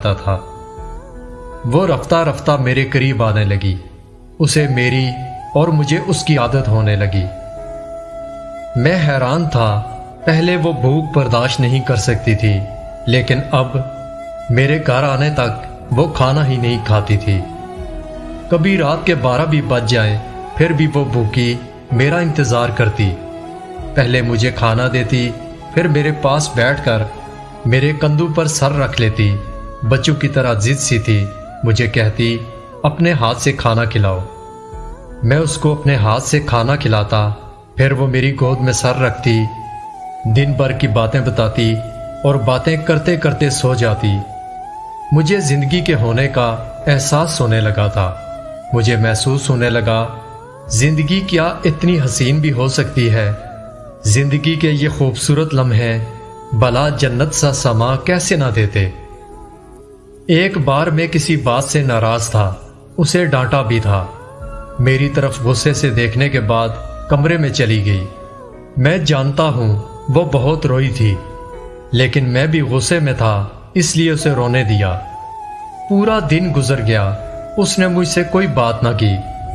आता था। वो रफ्ता रफ्ता मेरे करीब आने लगी। उसे मेरी और मुझे उसकी आदत होने लगी। मैं हैरान था, पहले वो भूख बर्दाश्त नहीं कर सकती थी, लेकिन अब मेरे घर आने तक वो खाना ही नहीं खाती थी। कभी रात के बारह भी बज जाए, फिर भी वो भूखी मेरा इंतज़ार करती। पहले मुझे खाना देती, फिर मेरे पास बैठकर मेरे कंधों पर सर रख लेती। बच्चों की तरह जिद सी थी, मुझे कहती, अपने हाथ से खाना खिलाओ। मैं उसको अपने हाथ से खाना खिलाता, फिर वो मेरी गोद में सर रखती, दिन भर की बातें बताती और बातें करते करते सो जाती। मुझे ज़िंदगी के होने का एहसास होने लगा था। मुझे महसूस होने लगा, ज़िंदगी क्या इतनी हसीन भी हो सकती है? ज़िंदगी के ये खूबसूरत लम्हे, भला जन्नत सा समा कैसे ना देते? एक बार मैं किसी बात से नाराज़ था, उसे डांटा भी था। मेरी तरफ़ गुस्से से देखने के बाद कमरे में चली गई। मैं जानता हूँ वो बहुत रोई थी, लेकिन मैं भी गुस्से में था, इसलिए उसे रोने दिया। पूरा दिन गुजर गया, उसने मुझसे कोई बात ना की।